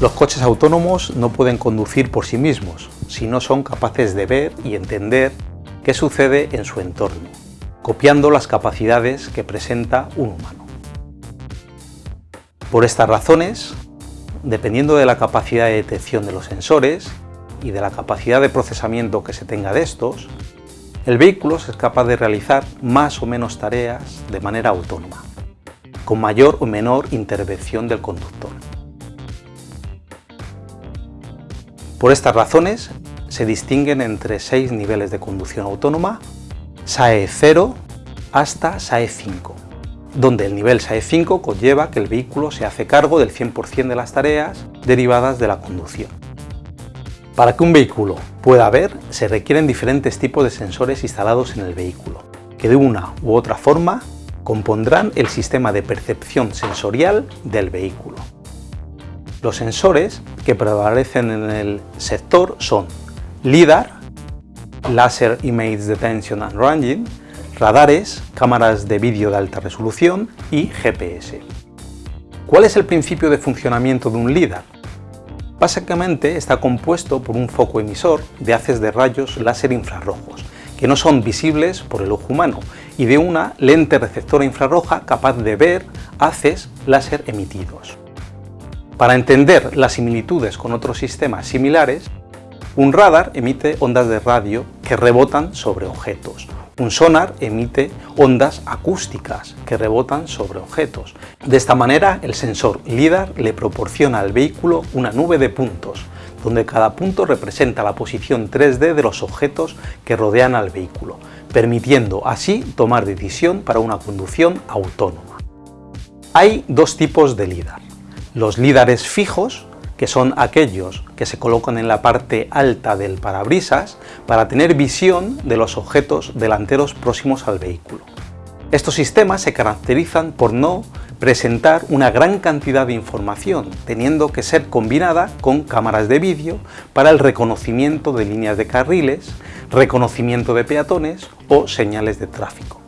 Los coches autónomos no pueden conducir por sí mismos, si no son capaces de ver y entender qué sucede en su entorno, copiando las capacidades que presenta un humano. Por estas razones, dependiendo de la capacidad de detección de los sensores y de la capacidad de procesamiento que se tenga de estos, el vehículo es capaz de realizar más o menos tareas de manera autónoma, con mayor o menor intervención del conductor. Por estas razones se distinguen entre seis niveles de conducción autónoma, SAE 0 hasta SAE 5, donde el nivel SAE 5 conlleva que el vehículo se hace cargo del 100% de las tareas derivadas de la conducción. Para que un vehículo pueda ver, se requieren diferentes tipos de sensores instalados en el vehículo, que de una u otra forma compondrán el sistema de percepción sensorial del vehículo. Los sensores que prevalecen en el sector son LIDAR, Laser Image Detection and Ranging, radares, cámaras de vídeo de alta resolución y GPS. ¿Cuál es el principio de funcionamiento de un LIDAR? Básicamente está compuesto por un foco emisor de haces de rayos láser infrarrojos, que no son visibles por el ojo humano, y de una lente receptora infrarroja capaz de ver haces láser emitidos. Para entender las similitudes con otros sistemas similares, un radar emite ondas de radio que rebotan sobre objetos. Un sonar emite ondas acústicas que rebotan sobre objetos. De esta manera, el sensor LIDAR le proporciona al vehículo una nube de puntos, donde cada punto representa la posición 3D de los objetos que rodean al vehículo, permitiendo así tomar decisión para una conducción autónoma. Hay dos tipos de LIDAR los lídares fijos, que son aquellos que se colocan en la parte alta del parabrisas para tener visión de los objetos delanteros próximos al vehículo. Estos sistemas se caracterizan por no presentar una gran cantidad de información, teniendo que ser combinada con cámaras de vídeo para el reconocimiento de líneas de carriles, reconocimiento de peatones o señales de tráfico.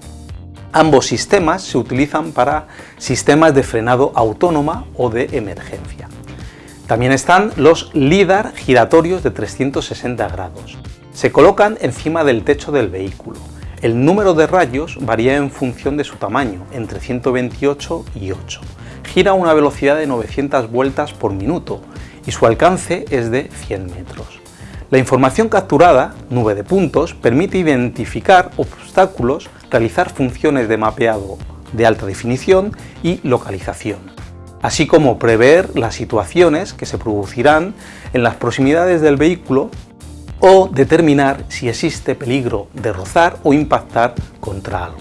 Ambos sistemas se utilizan para sistemas de frenado autónoma o de emergencia. También están los LIDAR giratorios de 360 grados. Se colocan encima del techo del vehículo. El número de rayos varía en función de su tamaño, entre 128 y 8. Gira a una velocidad de 900 vueltas por minuto y su alcance es de 100 metros. La información capturada, nube de puntos, permite identificar obstáculos, realizar funciones de mapeado de alta definición y localización, así como prever las situaciones que se producirán en las proximidades del vehículo o determinar si existe peligro de rozar o impactar contra algo.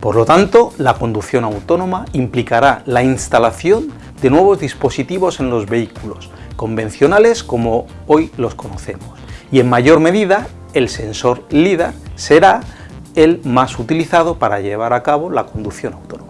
Por lo tanto, la conducción autónoma implicará la instalación de nuevos dispositivos en los vehículos, convencionales como hoy los conocemos. Y en mayor medida, el sensor LIDAR será el más utilizado para llevar a cabo la conducción autónoma.